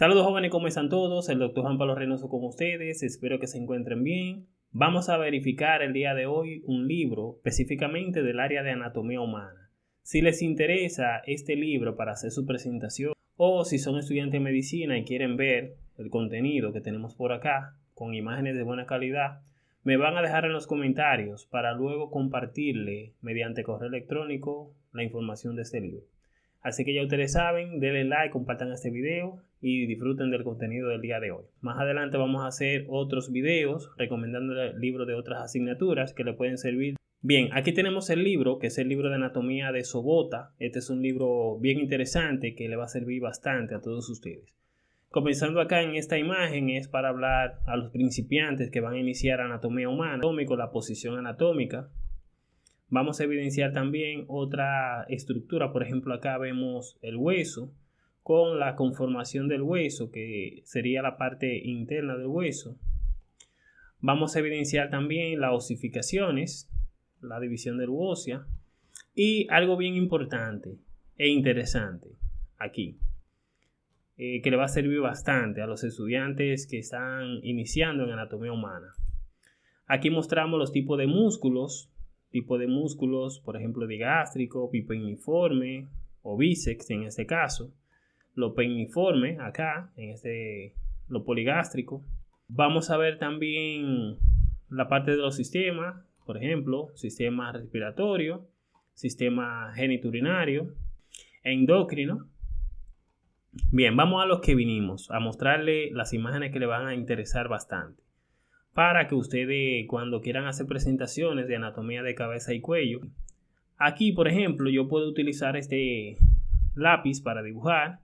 Saludos jóvenes, ¿cómo están todos? El doctor Juan Pablo Reynoso con ustedes, espero que se encuentren bien. Vamos a verificar el día de hoy un libro específicamente del área de anatomía humana. Si les interesa este libro para hacer su presentación o si son estudiantes de medicina y quieren ver el contenido que tenemos por acá con imágenes de buena calidad, me van a dejar en los comentarios para luego compartirle mediante correo electrónico la información de este libro. Así que ya ustedes saben, denle like, compartan este video y disfruten del contenido del día de hoy. Más adelante vamos a hacer otros videos recomendando libros de otras asignaturas que le pueden servir. Bien, aquí tenemos el libro, que es el libro de anatomía de Sobota. Este es un libro bien interesante que le va a servir bastante a todos ustedes. Comenzando acá en esta imagen es para hablar a los principiantes que van a iniciar anatomía humana, la posición anatómica, Vamos a evidenciar también otra estructura, por ejemplo acá vemos el hueso con la conformación del hueso que sería la parte interna del hueso. Vamos a evidenciar también las osificaciones, la división del ósea y algo bien importante e interesante aquí eh, que le va a servir bastante a los estudiantes que están iniciando en anatomía humana. Aquí mostramos los tipos de músculos tipo de músculos, por ejemplo, digástrico, pipoiniforme o bíceps en este caso, lo peiniforme acá, en este, lo poligástrico. Vamos a ver también la parte de los sistemas, por ejemplo, sistema respiratorio, sistema geniturinario, endocrino. Bien, vamos a los que vinimos, a mostrarle las imágenes que le van a interesar bastante para que ustedes cuando quieran hacer presentaciones de anatomía de cabeza y cuello, aquí por ejemplo yo puedo utilizar este lápiz para dibujar,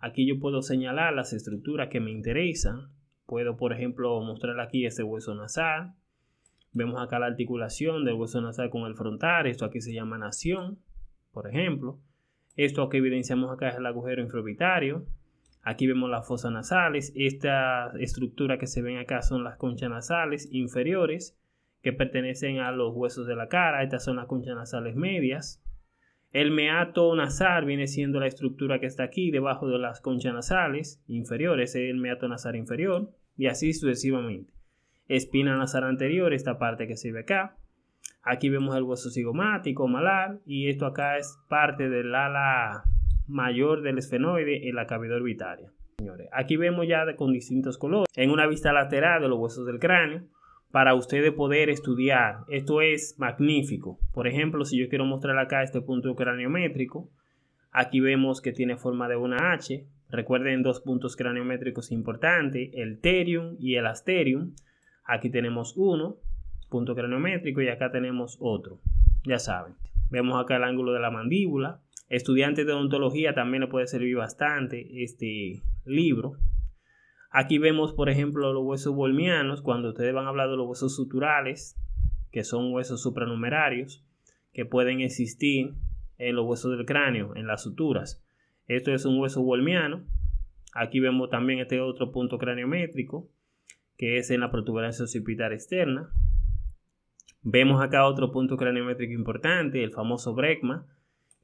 aquí yo puedo señalar las estructuras que me interesan, puedo por ejemplo mostrar aquí este hueso nasal, vemos acá la articulación del hueso nasal con el frontal, esto aquí se llama nación, por ejemplo, esto que evidenciamos acá es el agujero infraorbitario, Aquí vemos las fosas nasales. Esta estructura que se ven acá son las conchas nasales inferiores que pertenecen a los huesos de la cara. Estas son las conchas nasales medias. El meato nasal viene siendo la estructura que está aquí debajo de las conchas nasales inferiores. Es el meato nasal inferior y así sucesivamente. Espina nasal anterior, esta parte que se ve acá. Aquí vemos el hueso cigomático, malar y esto acá es parte del ala mayor del esfenoide en la cavidad orbitaria. Señores, aquí vemos ya con distintos colores en una vista lateral de los huesos del cráneo para ustedes poder estudiar. Esto es magnífico. Por ejemplo, si yo quiero mostrar acá este punto craniométrico, aquí vemos que tiene forma de una H. Recuerden dos puntos craniométricos importantes, el terium y el asterium. Aquí tenemos uno, punto craniométrico, y acá tenemos otro. Ya saben. Vemos acá el ángulo de la mandíbula, Estudiantes de odontología también le puede servir bastante este libro. Aquí vemos, por ejemplo, los huesos volmianos, cuando ustedes van a hablar de los huesos suturales, que son huesos supranumerarios, que pueden existir en los huesos del cráneo, en las suturas. Esto es un hueso volmiano. Aquí vemos también este otro punto craniométrico, que es en la protuberancia occipital externa. Vemos acá otro punto craniométrico importante, el famoso brecma,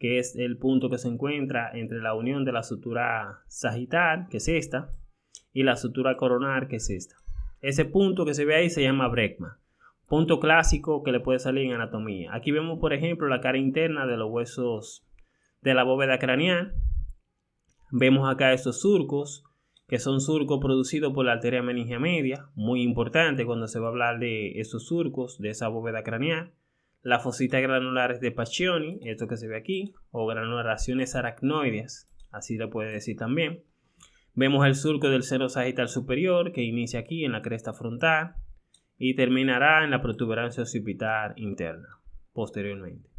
que es el punto que se encuentra entre la unión de la sutura sagital, que es esta, y la sutura coronar, que es esta. Ese punto que se ve ahí se llama brecma, punto clásico que le puede salir en anatomía. Aquí vemos, por ejemplo, la cara interna de los huesos de la bóveda craneal. Vemos acá estos surcos, que son surcos producidos por la arteria meningia media, muy importante cuando se va a hablar de esos surcos, de esa bóveda craneal las fositas granulares de Pacchioni, esto que se ve aquí, o granulaciones aracnoides, así le puede decir también. Vemos el surco del seno sagital superior que inicia aquí en la cresta frontal y terminará en la protuberancia occipital interna posteriormente.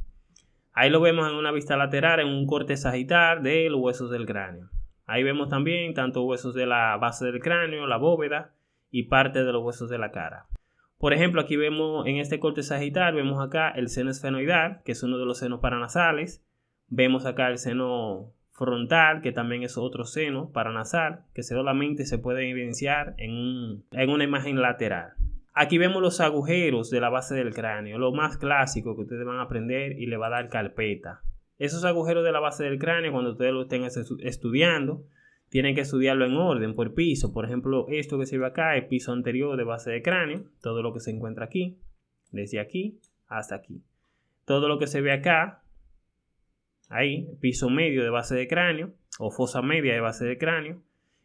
Ahí lo vemos en una vista lateral en un corte sagital de los huesos del cráneo. Ahí vemos también tanto huesos de la base del cráneo, la bóveda y parte de los huesos de la cara. Por ejemplo, aquí vemos en este corte sagital, vemos acá el seno esfenoidal, que es uno de los senos paranasales. Vemos acá el seno frontal, que también es otro seno paranasal, que solamente se puede evidenciar en, en una imagen lateral. Aquí vemos los agujeros de la base del cráneo, lo más clásico que ustedes van a aprender y le va a dar carpeta. Esos agujeros de la base del cráneo, cuando ustedes lo estén estudiando, tienen que estudiarlo en orden, por piso. Por ejemplo, esto que se ve acá es piso anterior de base de cráneo, todo lo que se encuentra aquí, desde aquí hasta aquí. Todo lo que se ve acá, ahí, piso medio de base de cráneo o fosa media de base de cráneo.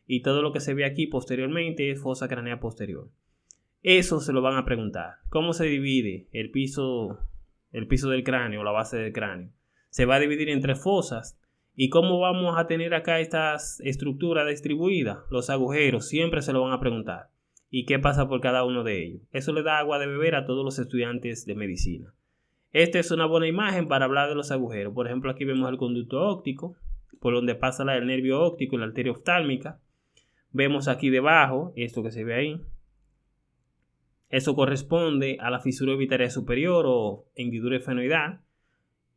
Y todo lo que se ve aquí posteriormente es fosa craneal posterior. Eso se lo van a preguntar. ¿Cómo se divide el piso, el piso del cráneo, la base del cráneo? Se va a dividir en tres fosas ¿Y cómo vamos a tener acá estas estructuras distribuidas? Los agujeros siempre se lo van a preguntar. ¿Y qué pasa por cada uno de ellos? Eso le da agua de beber a todos los estudiantes de medicina. Esta es una buena imagen para hablar de los agujeros. Por ejemplo, aquí vemos el conducto óptico, por donde pasa el nervio óptico y la arteria oftálmica. Vemos aquí debajo, esto que se ve ahí. Eso corresponde a la fisura orbitaria superior o hendidura esfenoidal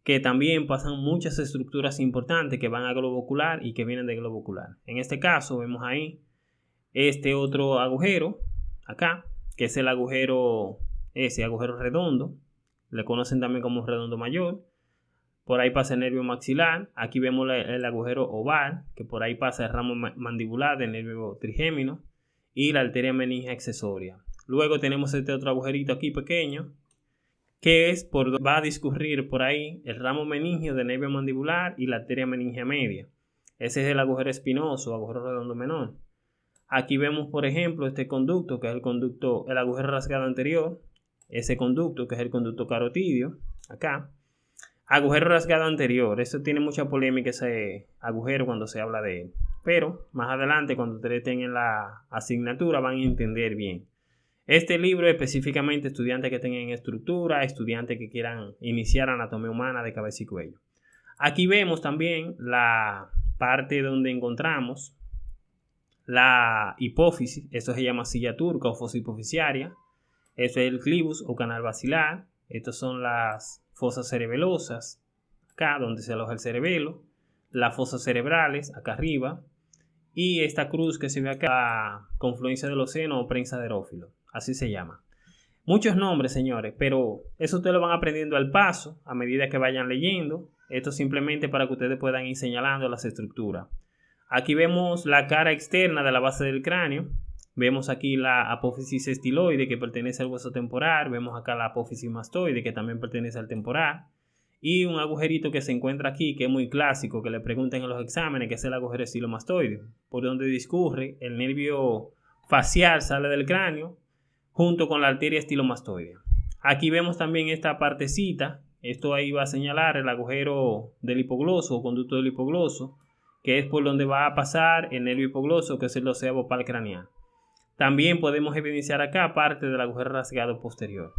que también pasan muchas estructuras importantes que van a globo ocular y que vienen de globo ocular. En este caso vemos ahí este otro agujero acá, que es el agujero, ese agujero redondo, le conocen también como redondo mayor. Por ahí pasa el nervio maxilar. Aquí vemos el agujero oval, que por ahí pasa el ramo mandibular del nervio trigémino y la arteria meningia accesoria. Luego tenemos este otro agujerito aquí pequeño, que es por va a discurrir por ahí el ramo meningio del nervio mandibular y la arteria meningia media. Ese es el agujero espinoso, agujero redondo menor. Aquí vemos, por ejemplo, este conducto, que es el conducto, el agujero rasgado anterior, ese conducto, que es el conducto carotidio, acá. Agujero rasgado anterior, eso tiene mucha polémica ese agujero cuando se habla de él. Pero más adelante, cuando ustedes en la asignatura, van a entender bien. Este libro es específicamente estudiantes que tengan estructura, estudiantes que quieran iniciar anatomía humana de cabeza y cuello. Aquí vemos también la parte donde encontramos la hipófisis, eso se llama silla turca o fosa hipofisiaria. Eso es el clivus o canal basilar. Estas son las fosas cerebelosas, acá donde se aloja el cerebelo. Las fosas cerebrales, acá arriba. Y esta cruz que se ve acá, confluencia del océano o prensa aerófilo así se llama. Muchos nombres, señores, pero eso ustedes lo van aprendiendo al paso, a medida que vayan leyendo. Esto simplemente para que ustedes puedan ir señalando las estructuras. Aquí vemos la cara externa de la base del cráneo. Vemos aquí la apófisis estiloide que pertenece al hueso temporal. Vemos acá la apófisis mastoide que también pertenece al temporal. Y un agujerito que se encuentra aquí que es muy clásico, que le preguntan en los exámenes, que es el agujero estilomastoide, por donde discurre el nervio facial, sale del cráneo junto con la arteria estilomastoidea. Aquí vemos también esta partecita, esto ahí va a señalar el agujero del hipogloso o conducto del hipogloso, que es por donde va a pasar el nervio hipogloso, que es el océano craneal. También podemos evidenciar acá parte del agujero rasgado posterior.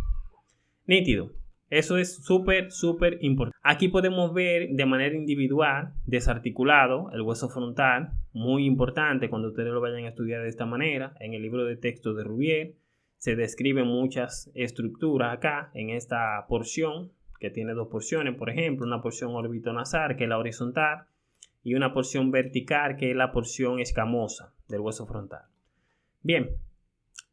Nítido. Eso es súper, súper importante. Aquí podemos ver de manera individual, desarticulado, el hueso frontal, muy importante cuando ustedes lo vayan a estudiar de esta manera, en el libro de texto de Rubier se describen muchas estructuras acá en esta porción, que tiene dos porciones, por ejemplo, una porción orbitonasal, que es la horizontal, y una porción vertical, que es la porción escamosa del hueso frontal. Bien,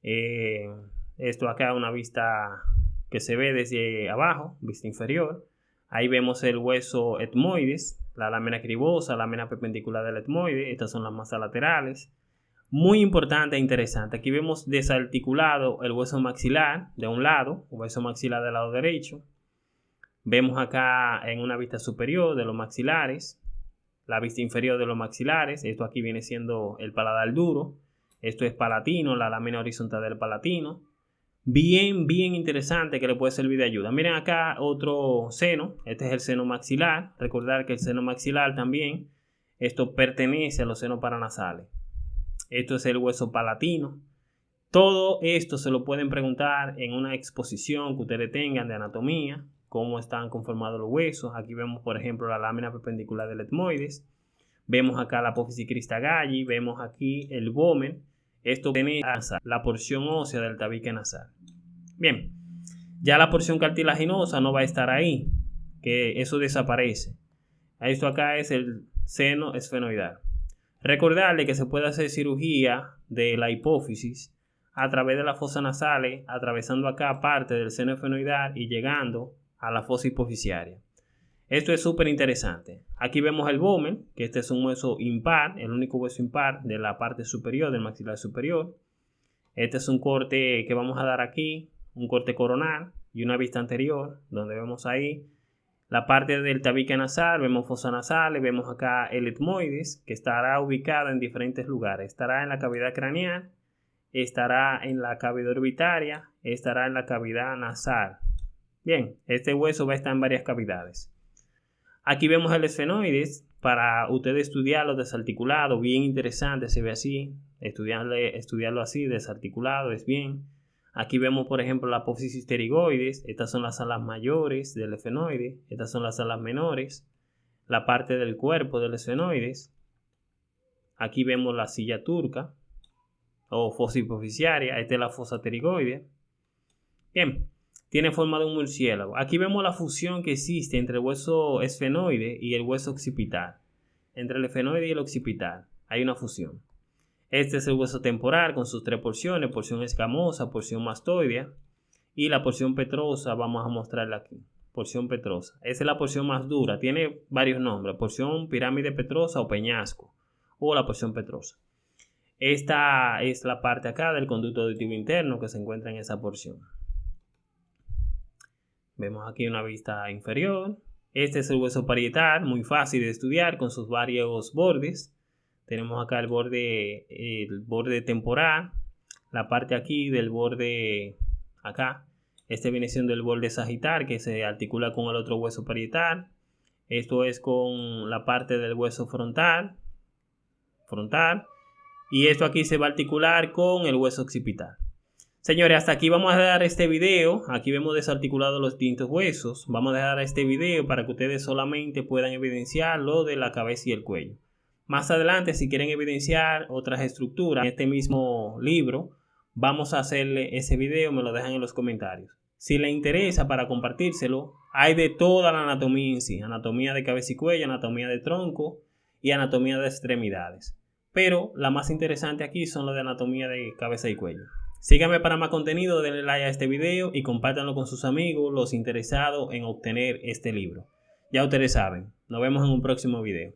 eh, esto acá es una vista que se ve desde abajo, vista inferior. Ahí vemos el hueso etmoides, la lámina cribosa, la lámina perpendicular del etmoide, estas son las masas laterales. Muy importante e interesante. Aquí vemos desarticulado el hueso maxilar de un lado, hueso maxilar del lado derecho. Vemos acá en una vista superior de los maxilares, la vista inferior de los maxilares. Esto aquí viene siendo el paladar duro. Esto es palatino, la lámina horizontal del palatino. Bien, bien interesante que le puede servir de ayuda. Miren acá otro seno. Este es el seno maxilar. Recordar que el seno maxilar también, esto pertenece a los senos paranasales. Esto es el hueso palatino. Todo esto se lo pueden preguntar en una exposición que ustedes tengan de anatomía, cómo están conformados los huesos. Aquí vemos, por ejemplo, la lámina perpendicular del etmoides. Vemos acá la apófisis cristagalli, vemos aquí el vomen. Esto tiene la porción ósea del tabique nasal. Bien, ya la porción cartilaginosa no va a estar ahí, que eso desaparece. Esto acá es el seno esfenoidal. Recordarle que se puede hacer cirugía de la hipófisis a través de la fosa nasales, atravesando acá parte del seno esfenoidal y llegando a la fosa hipofisiaria. Esto es súper interesante. Aquí vemos el vomen, que este es un hueso impar, el único hueso impar de la parte superior, del maxilar superior. Este es un corte que vamos a dar aquí, un corte coronal y una vista anterior, donde vemos ahí la parte del tabique nasal, vemos fosa nasales, vemos acá el etmoides, que estará ubicado en diferentes lugares. Estará en la cavidad craneal, estará en la cavidad orbitaria, estará en la cavidad nasal. Bien, este hueso va a estar en varias cavidades. Aquí vemos el esfenoides, para usted estudiarlo desarticulado, bien interesante, se ve así, estudiarlo así, desarticulado, es bien. Aquí vemos, por ejemplo, la apófisis pterigoides. Estas son las alas mayores del esfenoide. Estas son las alas menores. La parte del cuerpo del esfenoides. Aquí vemos la silla turca o fosa hipoficiaria. Esta es la fosa pterigoide. Bien, tiene forma de un murciélago. Aquí vemos la fusión que existe entre el hueso esfenoide y el hueso occipital. Entre el esfenoide y el occipital hay una fusión. Este es el hueso temporal con sus tres porciones, porción escamosa, porción mastoidea y la porción petrosa, vamos a mostrarla aquí. Porción petrosa. Esa es la porción más dura, tiene varios nombres, porción pirámide petrosa o peñasco o la porción petrosa. Esta es la parte acá del conducto auditivo interno que se encuentra en esa porción. Vemos aquí una vista inferior. Este es el hueso parietal, muy fácil de estudiar con sus varios bordes. Tenemos acá el borde, el borde temporal, la parte aquí del borde acá. Este viene siendo el borde sagital que se articula con el otro hueso parietal. Esto es con la parte del hueso frontal, frontal. Y esto aquí se va a articular con el hueso occipital. Señores, hasta aquí vamos a dar este video. Aquí vemos desarticulados los distintos huesos. Vamos a dejar este video para que ustedes solamente puedan evidenciar lo de la cabeza y el cuello. Más adelante, si quieren evidenciar otras estructuras en este mismo libro, vamos a hacerle ese video, me lo dejan en los comentarios. Si les interesa para compartírselo, hay de toda la anatomía en sí, anatomía de cabeza y cuello, anatomía de tronco y anatomía de extremidades. Pero la más interesante aquí son las de anatomía de cabeza y cuello. Síganme para más contenido, denle like a este video y compártanlo con sus amigos, los interesados en obtener este libro. Ya ustedes saben, nos vemos en un próximo video.